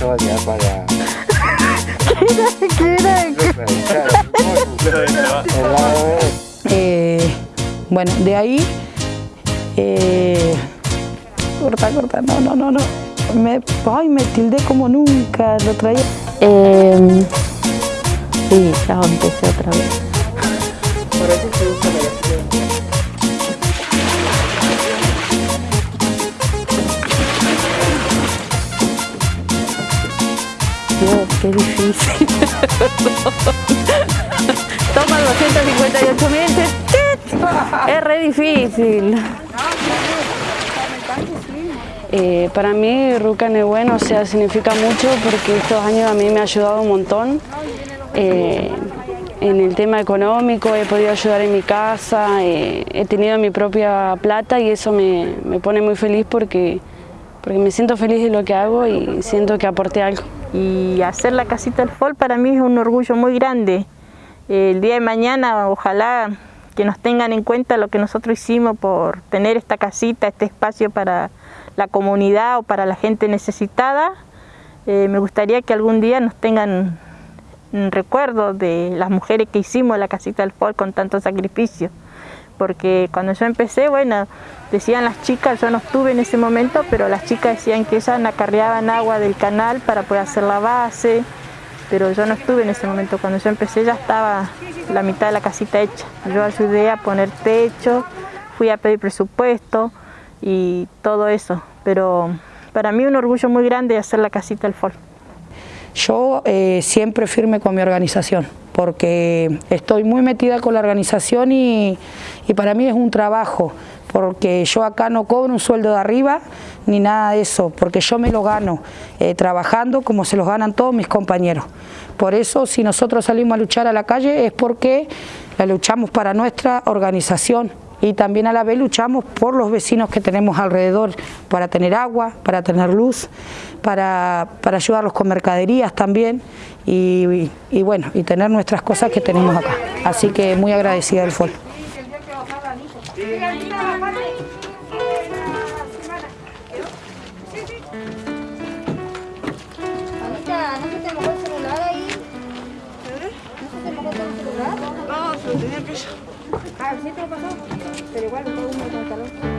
ya para... ¿Qué era? Eh, bueno, de ahí... Eh, corta, corta, no, no, no, no. Me, ay, me tildé como nunca, lo traía. Eh, sí, ya empecé otra vez. Por eso se usa la qué difícil. Toma 258 mil. Es re difícil. Eh, para mí Ruca Bueno o sea, significa mucho porque estos años a mí me ha ayudado un montón. Eh, en el tema económico, he podido ayudar en mi casa, eh, he tenido mi propia plata y eso me, me, pone muy feliz porque, porque me siento feliz de lo que hago y siento que aporté algo. Y hacer la casita del FOL para mí es un orgullo muy grande. El día de mañana ojalá que nos tengan en cuenta lo que nosotros hicimos por tener esta casita, este espacio para la comunidad o para la gente necesitada. Eh, me gustaría que algún día nos tengan recuerdo de las mujeres que hicimos la casita del FOL con tanto sacrificio. Porque cuando yo empecé, bueno, decían las chicas, yo no estuve en ese momento, pero las chicas decían que ellas acarreaban agua del canal para poder hacer la base, pero yo no estuve en ese momento. Cuando yo empecé ya estaba la mitad de la casita hecha. Yo ayudé a poner techo, fui a pedir presupuesto y todo eso. Pero para mí un orgullo muy grande hacer la casita del FOL. Yo eh, siempre firme con mi organización, porque estoy muy metida con la organización y, y, para mí es un trabajo, porque yo acá no cobro un sueldo de arriba ni nada de eso, porque yo me lo gano eh, trabajando como se los ganan todos mis compañeros. Por eso si nosotros salimos a luchar a la calle es porque la luchamos para nuestra organización, y también a la vez luchamos por los vecinos que tenemos alrededor para tener agua, para tener luz, para, para ayudarlos con mercaderías también y, y, bueno, y tener nuestras cosas que tenemos acá. Así que muy agradecida del FOL. No, en piso. Ah, sí te lo pasó, pero igual todo uno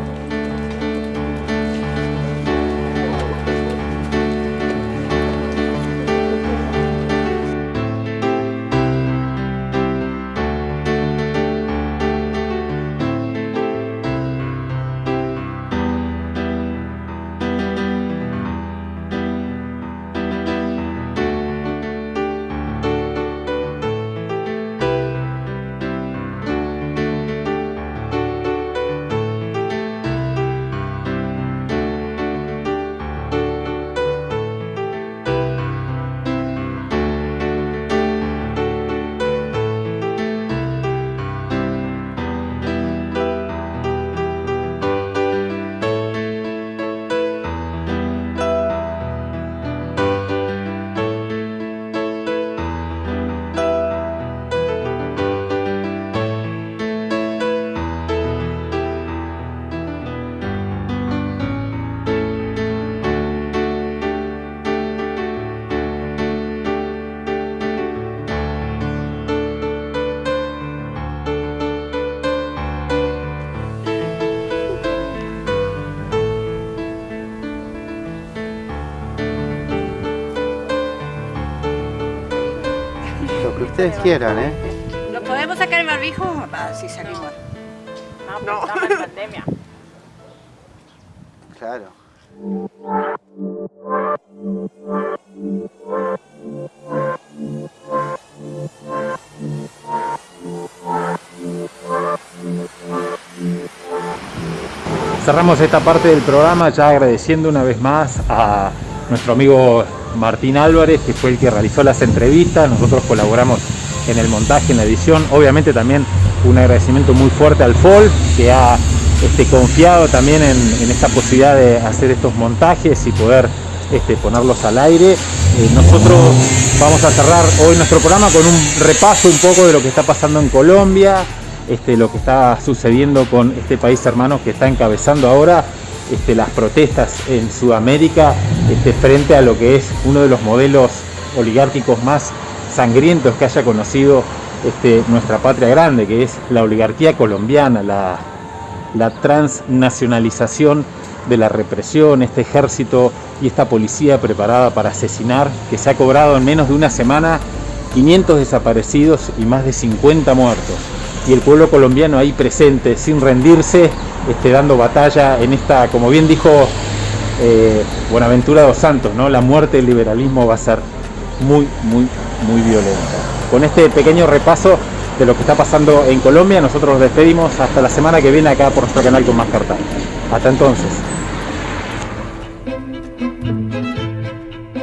con calor. ustedes quieran, ¿eh? ¿Nos podemos sacar el barbijo? Ah, sí, salimos. No, no. estamos en pandemia. Claro. Cerramos esta parte del programa ya agradeciendo una vez más a nuestro amigo Martín Álvarez, que fue el que realizó las entrevistas, nosotros colaboramos en el montaje, en la edición, obviamente también un agradecimiento muy fuerte al FOL, que ha este, confiado también en, esta posibilidad de hacer estos montajes y poder este, ponerlos al aire. Eh, nosotros vamos a cerrar hoy nuestro programa con un repaso un poco de lo que está pasando en Colombia, este, lo que está sucediendo con este país hermano que está encabezando ahora este, las protestas en Sudamérica este, frente a lo que es uno de los modelos oligárquicos más sangrientos que haya conocido este, nuestra patria grande, que es la oligarquía colombiana, la, la transnacionalización de la represión, este ejército y esta policía preparada para asesinar, que se ha cobrado en menos de una semana 500 desaparecidos y más de 50 muertos. Y el pueblo colombiano ahí presente, sin rendirse, este, dando batalla en esta, como bien dijo eh, Buenaventura dos Santos, ¿no? la muerte del liberalismo va a ser muy, muy, muy violenta. Con este pequeño repaso de lo que está pasando en Colombia, nosotros nos despedimos hasta la semana que viene acá por nuestro canal con más cartas. Hasta entonces.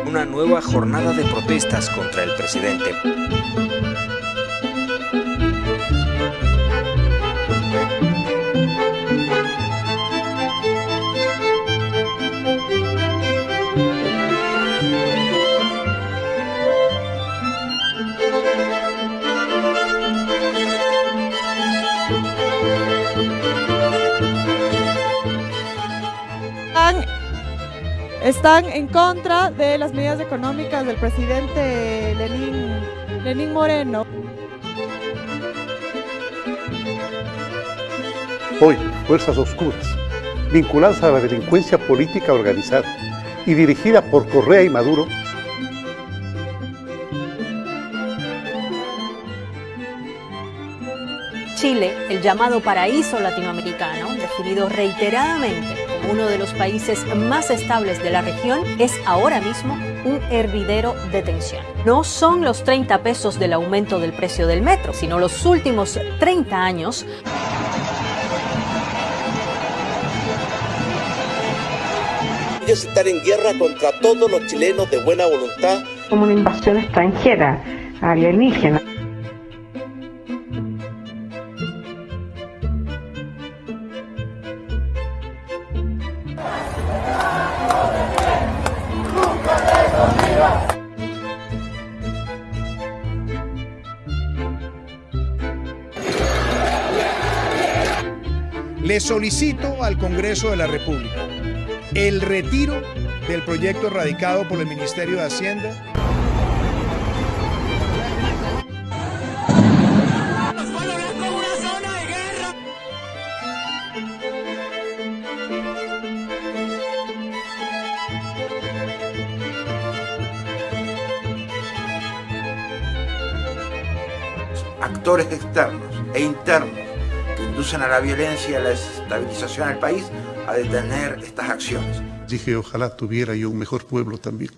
Una nueva jornada de protestas contra el presidente. Están en contra de las medidas económicas del presidente Lenín, Lenín Moreno. Hoy, fuerzas oscuras, vinculadas a la delincuencia política organizada y dirigida por Correa y Maduro, Chile, el llamado paraíso latinoamericano, definido reiteradamente uno de los países más estables de la región, es ahora mismo un hervidero de tensión. No son los 30 pesos del aumento del precio del metro, sino los últimos 30 años Ellos están en guerra contra todos los chilenos de buena voluntad. Como una invasión extranjera, alienígena. Le solicito al Congreso de la República el retiro del proyecto radicado por el Ministerio de Hacienda. actores externos e internos inducen a la violencia y a la desestabilización del país a detener estas acciones. dije ojalá tuviera yo un mejor pueblo también.